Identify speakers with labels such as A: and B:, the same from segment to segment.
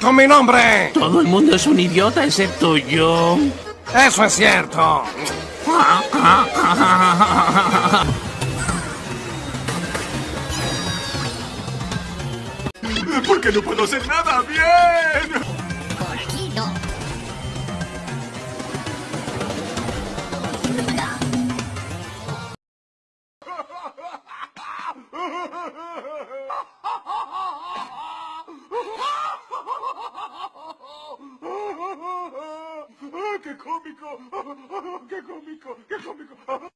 A: con mi nombre.
B: Todo el mundo es un idiota excepto yo.
A: Eso es cierto.
C: ¿Por qué no puedo hacer nada bien?
D: Por aquí no.
C: ¡Qué cómico! ¡Qué cómico! ¡Qué cómico!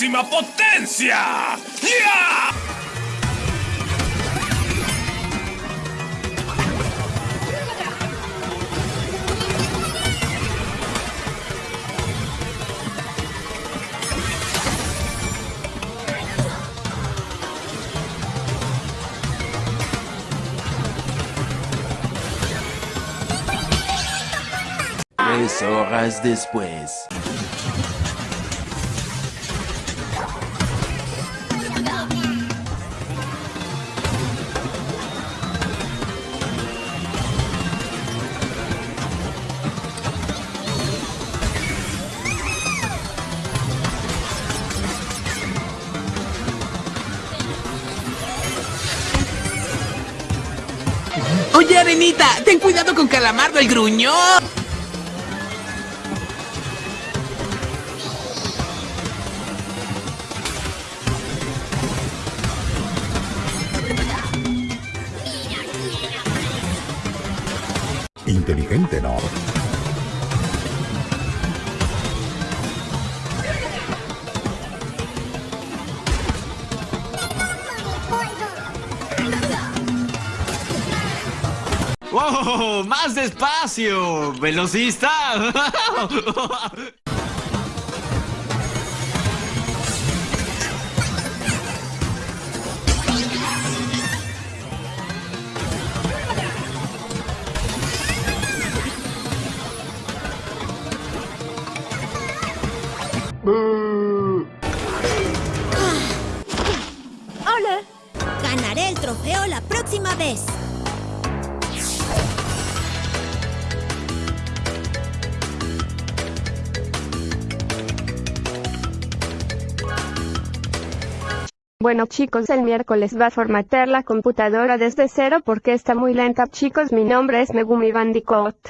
E: Máxima potencia. ¡Ya!
F: Tres horas después.
B: Oye, Arenita, ten cuidado con Calamardo el gruñón.
G: Inteligente, ¿no?
H: ¡Oh! ¡Más despacio! ¡Velocista!
D: ¡Hola! Ganaré el trofeo la próxima vez.
I: Bueno chicos, el miércoles va a formatear la computadora desde cero porque está muy lenta. Chicos, mi nombre es Megumi Bandicoot.